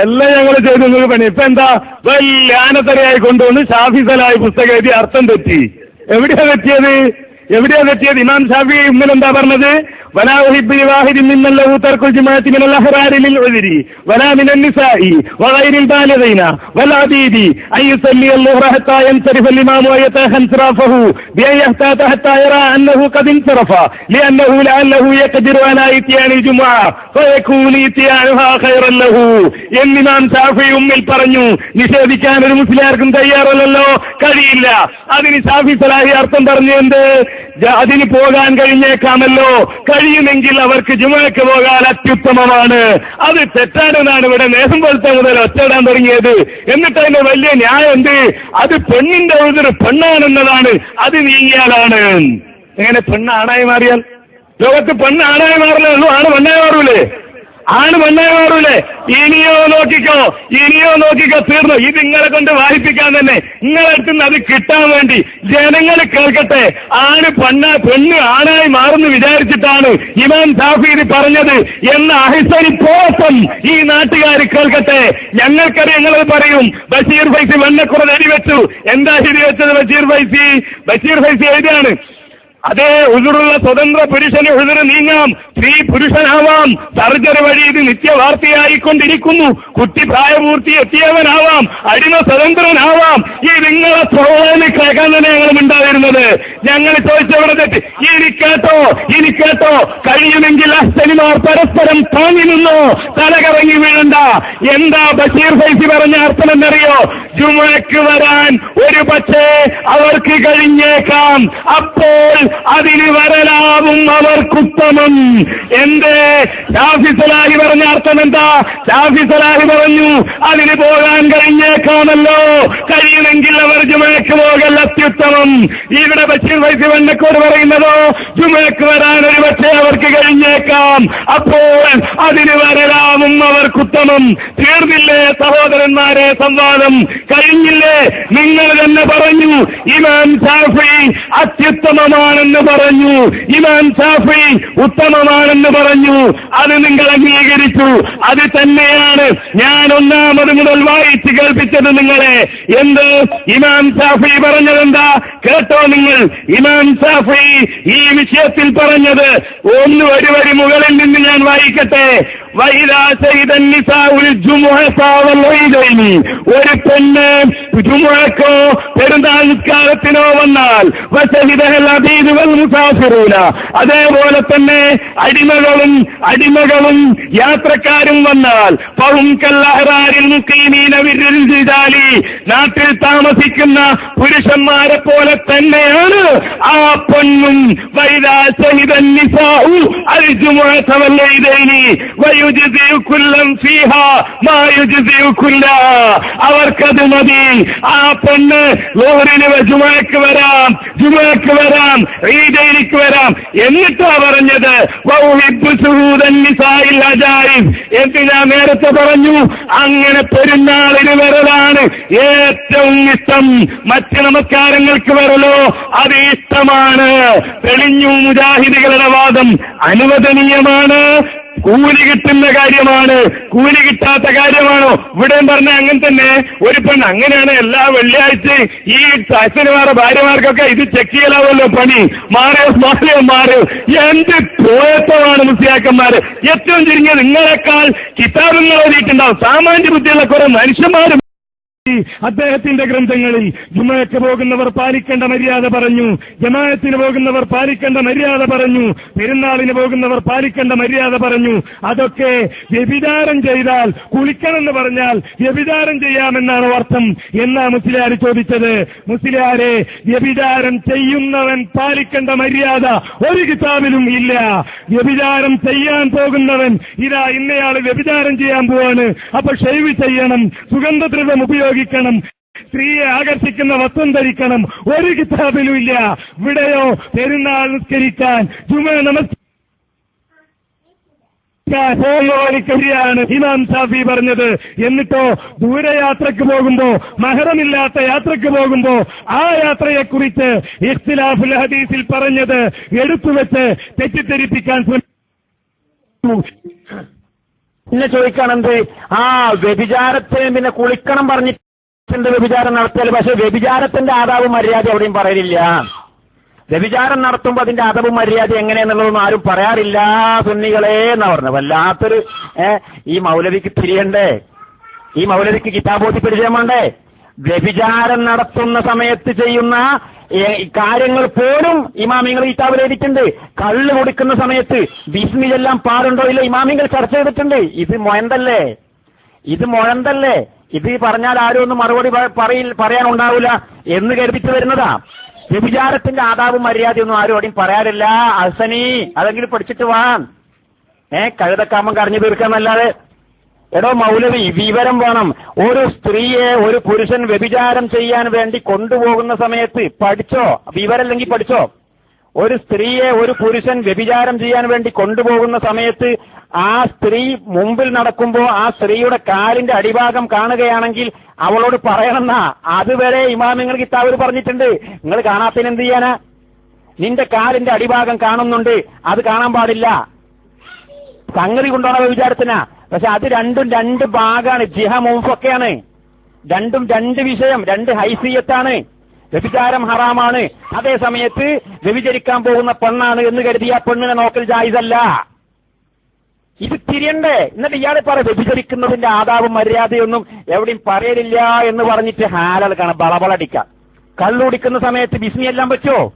എല്ലാം ഞങ്ങൾ ചെയ്തു നിങ്ങൾക്ക് പണി. ഇപ്പൊ എന്താ? വലിയ കൊണ്ടുവന്ന് ഷാഫിസലായി പുസ്തകം എഴുതി അർത്ഥം തെറ്റി. എവിടെയാ തെറ്റിയത്? എവിടെയാണ് എത്തിയത്? ഇമാം ഷാഫി ഉമ്മൻ എന്താ പറഞ്ഞത്? പറഞ്ഞു നിഷേധിക്കാൻ ഒരു മുസ്ലിയാർക്കും തയ്യാറല്ലല്ലോ കഴിയില്ല. അതിന് ഷാഫി സലാഹി അർത്ഥം പറഞ്ഞു എന്ത്? അതിന് പോകാൻ കഴിഞ്ഞേക്കാമല്ലോ. കഴിയുമെങ്കിൽ അവർക്ക് ജുമയ്ക്ക് പോകാൻ അത്യുത്തമമാണ്. അത് തെറ്റാണെന്നാണ് ഇവിടെ നേരം പോലത്തെ മുതൽ ഒറ്റയിടാൻ തുടങ്ങിയത്. എന്നിട്ട് അതിന്റെ വലിയ ന്യായം എന്ത്? അത് പെണ്ണിന്റെ ഒരു പെണ്ണാണെന്നതാണ്. അത് നീങ്ങിയാലാണ്. എങ്ങനെ പെണ്ണ് ആണായി മാറിയാൽ? ലോകത്ത് പെണ്ണ് ആണായി മാറില്ലേ ഉള്ളൂ. ആണ് പെണ്ണായി മാറൂലേ? ആണ് മാറൂലേ ഇനിയോ നോക്കിക്കോ ഇനിയോ നോക്കിക്കോ തീർന്നു. ഇത് നിങ്ങളെ കൊണ്ട് വായിപ്പിക്കാൻ തന്നെ. നിങ്ങളെ അടുത്ത് നിന്ന് അത് കിട്ടാൻ വേണ്ടി ജനങ്ങൾ കേൾക്കട്ടെ. ആണ് പെണ്ണ പെണ്ണ് ആണായി മാറുന്ന വിചാരിച്ചിട്ടാണ് ഇമാം താഫീദ് പറഞ്ഞത് എന്ന അഹിസരി പോസം ഈ നാട്ടുകാർ കേൾക്കട്ടെ. ഞങ്ങൾക്കറിയാം ഞങ്ങൾ പറയും. ബഷീർ ഫൈസി വെണ്ണക്കുറ എഴുതി വെച്ചു എന്താ ശരി വെച്ചത് ബഷീർ ഫൈസി? ബഷീർ ഫൈസി എഴുതിയാണ്. അതേ ഉതിറുള്ള സ്വതന്ത്ര പുരുഷന് ഉതിര് നീങ്ങാം. സ്ത്രീ പുരുഷനാവാം. സർജറി വഴി ഇത് നിത്യവാർത്തയായിക്കൊണ്ടിരിക്കുന്നു. കുട്ടി പ്രായപൂർത്തി എത്തിയവനാവാം. അടിമ സ്വതന്ത്രനാവാം. ഈ നിങ്ങളെ സ്വഭാവം കേൾക്കാൻ തന്നെ ഉണ്ടായിരുന്നത് ഞങ്ങൾ ചോദിച്ചവിടെ തെറ്റ്. ഇനി കേട്ടോ ഇനി കേട്ടോ. കഴിയുമെങ്കിൽ അസ്തനിമാർ പരസ്പരം താങ്ങി നിന്നോ? തലകറങ്ങി വീഴണ്ട. എന്താ ബഷീർ ഫൈസി പറഞ്ഞ അർത്ഥം എന്നറിയോ? ജുമയ്ക്ക് വരാൻ ഒരു പക്ഷേ അവർക്ക് കഴിഞ്ഞേക്കാം. അപ്പോൾ അതിന് വരലാവും അവർക്കുത്തമം. എന്റെ ഷാഫി സലാഹി പറഞ്ഞ അർത്ഥം എന്താ? ഷാഫി സലാഹി പറഞ്ഞു അതിന് പോകാൻ കഴിഞ്ഞേക്കാമല്ലോ കഴിയുമെങ്കിൽ അവർ ജുമയ്ക്ക് പോകൽ അത്യുത്തമം. ഇവിടെ ബഷീർ വൈസി വന്നക്കോട് പറയുന്നതോ ജുമയ്ക്ക് വരാൻ ഒരു പക്ഷേ അവർക്ക് കഴിഞ്ഞേക്കാം. അപ്പോൾ അതിന് വരലാവും അവർക്കുത്തമം. തീർന്നില്ലേ സഹോദരന്മാരെ സംവാദം? കഴിഞ്ഞില്ലേ? നിങ്ങൾ തന്നെ പറഞ്ഞു ഇമാം ഷാഫി അത്യുത്തമമാണെന്ന് പറഞ്ഞു. ഇമാം ഷാഫി ഉത്തമമാണെന്ന് പറഞ്ഞു. അത് നിങ്ങൾ അംഗീകരിച്ചു. അത് തന്നെയാണ് ഞാൻ ഒന്നാമത് മുതൽ വായിച്ച് കേൾപ്പിച്ചത് നിങ്ങളെ. എന്ത്? ഇമാം ഷാഫി പറഞ്ഞതെന്താ? കേട്ടോ നിങ്ങൾ. ഇമാം ഷാഫി ഈ വിഷയത്തിൽ പറഞ്ഞത്. ഒന്ന് ഒരു വരി മുകളിൽ നിന്ന് ഞാൻ വായിക്കട്ടെ. ഒരു പെണ്ണ് ജുമുഅക്കോ പെരുന്നാൾ നിസ്കാരത്തിനോ വന്നാൽ അതേപോലെ തന്നെ അടിമകളും അടിമകളും യാത്രക്കാരും വന്നാൽ പവും കല്ലഹറാരിൽ നാട്ടിൽ താമസിക്കുന്ന പുരുഷന്മാരെ പോലെ തന്നെയാണ് ആ പെണ്ണും വൈദാ സഹിദൻ നിസാഉ അൽ ജുമുഅത വൽ കുല്ലം ഫീഹാ മാ യുജ്സിഉ കുല്ലാ. അവർക്കത് മതി. ആ പെണ്ണ് ലോഹറിന് ജുമയ്ക്ക് വരാം ജുമയ്ക്ക് വരാം ഈദയിലേക്ക് വരാം. എന്നിട്ടാ പറഞ്ഞത് എന്തിനാ നേരത്തെ പറഞ്ഞു? അങ്ങനെ പെരുന്നാളിന് വരലാണ് ഏറ്റവും ഇഷ്ടം. മറ്റ് നമസ്കാരങ്ങൾക്ക് വരലോ? അത് ഇഷ്ടമാണ്. തെളിഞ്ഞു മുജാഹിദികളുടെ വാദം അനുവദനീയമാണ്. കൂലി കിട്ടുന്ന കാര്യമാണ്. കൂലി കിട്ടാത്ത കാര്യമാണോ? ഇവിടെ പറഞ്ഞ അങ്ങനെ തന്നെ. ഒരു പെണ്ണ് അങ്ങനെയാണ് എല്ലാ വെള്ളിയാഴ്ചയും ഈ അച്ഛനുമാരുടെ ഭാര്യമാർക്കൊക്കെ ഇത് ചെക്ക് ചെയ്യലാവല്ലോ പണി. മാറിയോ മാറിയോ മാറിയോ എന്ത് പോയത്വമാണ് മുസ്ലിയാക്കന്മാര് ഏറ്റവും ചുരുങ്ങിയ നിങ്ങളെക്കാൾ കിതാബുകൾ എഴുതിയിട്ടുണ്ടാവും. സാമാന്യ ബുദ്ധിയുള്ള കുറെ മനുഷ്യന്മാരും അദ്ദേഹത്തിന്റെ ഗ്രന്ഥങ്ങളിൽ ജുമയ്ക്ക് പോകുന്നവർ പാലിക്കേണ്ട മര്യാദ പറഞ്ഞു ജമായത്തിന് പോകുന്നവർ പാലിക്കേണ്ട മര്യാദ പറഞ്ഞു പെരുന്നാളിന് പോകുന്നവർ പാലിക്കേണ്ട മര്യാദ പറഞ്ഞു. അതൊക്കെ വ്യഭിചാരം ചെയ്താൽ കുളിക്കണമെന്ന് പറഞ്ഞാൽ വ്യഭിചാരം ചെയ്യാമെന്നാണ് അർത്ഥം എന്നാ മുസ്ലിയാർ ചോദിച്ചത്. മുസ്ലിയാരെ വ്യഭിചാരം ചെയ്യുന്നവൻ പാലിക്കേണ്ട മര്യാദ ഒരു കിതാബിലും ഇല്ല. വ്യഭിചാരം ചെയ്യാൻ പോകുന്നവൻ ഇതാ ഇന്നയാൾ വ്യഭിചാരം ചെയ്യാൻ പോവാണ്. അപ്പൊ ഷെയ്വ് ചെയ്യണം സുഗന്ധദ്രവം ഉപയോഗിക്കണം. സ്ത്രീയെ ആകർഷിക്കുന്ന വസ്ത്രം ധരിക്കണം. ഒരു കിതാബിലും ഇല്ല. ഇവിടെയോ പെരുന്നാൾ നിസ്കരിക്കാൻ. ജുമ നമസ്കാരം ാണ് ഇമാം ഷാഫി പറഞ്ഞത്. എന്നിട്ടോ ദൂരയാത്രക്ക് പോകുമ്പോ മഹറമില്ലാത്ത യാത്രയ്ക്ക് പോകുമ്പോ ആ യാത്രയെക്കുറിച്ച് ഇഖ്തിലാഫുൽ ഹദീസിൽ പറഞ്ഞത് എടുത്തുവെച്ച് തെറ്റിദ്ധരിപ്പിക്കാൻ ശ്രമിച്ചു പിന്നെ ചോദിക്കണം എന്ത് ആ വ്യഭിചാരത്തെ പിന്നെ കുളിക്കണം പറഞ്ഞിട്ടുണ്ട് വ്യഭിചാരം നടത്തിയാൽ പക്ഷെ വ്യഭിചാരത്തിന്റെ ആദാവും മര്യാദ എവിടെയും പറയലില്ല. വ്യഭിചാരം നടത്തുമ്പോൾ അതിന്റെ അതവും മര്യാദ എങ്ങനെയെന്നുള്ളതൊന്നും ആരും പറയാറില്ല സുന്നികളെ എന്ന് പറഞ്ഞു വല്ലാത്തൊരു ഈ മൗലവിക്ക് തിരിയണ്ടേ ഈ മൗലവിക്ക് കിതാബോധി പരിചയം വേണ്ടേ വ്യഭിചാരം നടത്തുന്ന സമയത്ത് ചെയ്യുന്ന കാര്യങ്ങൾ പോലും ഇമാമിങ്ങൾ കിതാബിൽ എഴുതിയിട്ടുണ്ട്. കള്ള് കൊടുക്കുന്ന സമയത്ത് ബിസ്മിയെല്ലാം പാടുണ്ടോ ഇല്ല ഇമാമിങ്ങൾ ചർച്ച ചെയ്തിട്ടുണ്ട്. ഇത് മൊയന്തല്ലേ ഇത് മുഴന്തല്ലേ? ഇത് പറഞ്ഞാൽ ആരും ഒന്നും മറുപടി പറയിൽ പറയാനുണ്ടാവില്ല എന്ന് കരുതിച്ചു വരുന്നതാ. വ്യഭിചാരത്തിന്റെ ആദാവും മര്യാദയൊന്നും ആരും അവിടെയും പറയാറില്ല. അസനി അതെങ്കിലും പഠിച്ചിട്ട് വാ. ഏ കഴുതക്കാമം കറിഞ്ഞു തീർക്കാന്നല്ലാതെ. എടോ മൗലവി വിവരം വേണം. ഒരു സ്ത്രീയെ ഒരു പുരുഷൻ വ്യഭിചാരം ചെയ്യാൻ വേണ്ടി കൊണ്ടുപോകുന്ന സമയത്ത് പഠിച്ചോ? വിവരല്ലെങ്കിൽ പഠിച്ചോ? ഒരു സ്ത്രീയെ ഒരു പുരുഷൻ വ്യഭിചാരം ചെയ്യാൻ വേണ്ടി കൊണ്ടുപോകുന്ന സമയത്ത് ആ സ്ത്രീ മുമ്പിൽ നടക്കുമ്പോൾ ആ സ്ത്രീയുടെ കാലിന്റെ അടിഭാഗം കാണുകയാണെങ്കിൽ അവളോട് പറയണമെന്നാ. അതുവരെ ഇമാമിങ്ങൾ കിതാബിൽ പറഞ്ഞിട്ടുണ്ട്. നിങ്ങൾ കാണാത്തതിന് എന്ത് ചെയ്യാനാ? നിന്റെ കാലിന്റെ അടിഭാഗം കാണുന്നുണ്ട്. അത് കാണാൻ പാടില്ല. സംഗതി കൊണ്ടുപോണ വിചാരത്തിനാ പക്ഷെ അത് രണ്ടും രണ്ട് ഭാഗമാണ് ജിഹ മുമ്പൊക്കെയാണ് രണ്ടും രണ്ട് വിഷയം രണ്ട് ഹൈസിയത്താണ്. വ്യഭിചാരം ഹറാമാണ്. അതേ സമയത്ത് വ്യഭിചരിക്കാൻ പോകുന്ന പെണ്ണാണ് എന്ന് കരുതിയ പെണ്ണിനെ നോക്കൽ ജായിസല്ല. ഇത് തിരിയണ്ടേ എന്നിട്ട് ഇയാളെ പറ വ്യഭിചരിക്കുന്നതിന്റെ ആദാവും മര്യാദയൊന്നും എവിടെയും പറയലില്ല എന്ന് പറഞ്ഞിട്ട് ഹാലൽ കാണാം ബളബളടിക്കാം. കള്ളുടിക്കുന്ന സമയത്ത് ബിസ്മി എല്ലാം പറ്റുമോ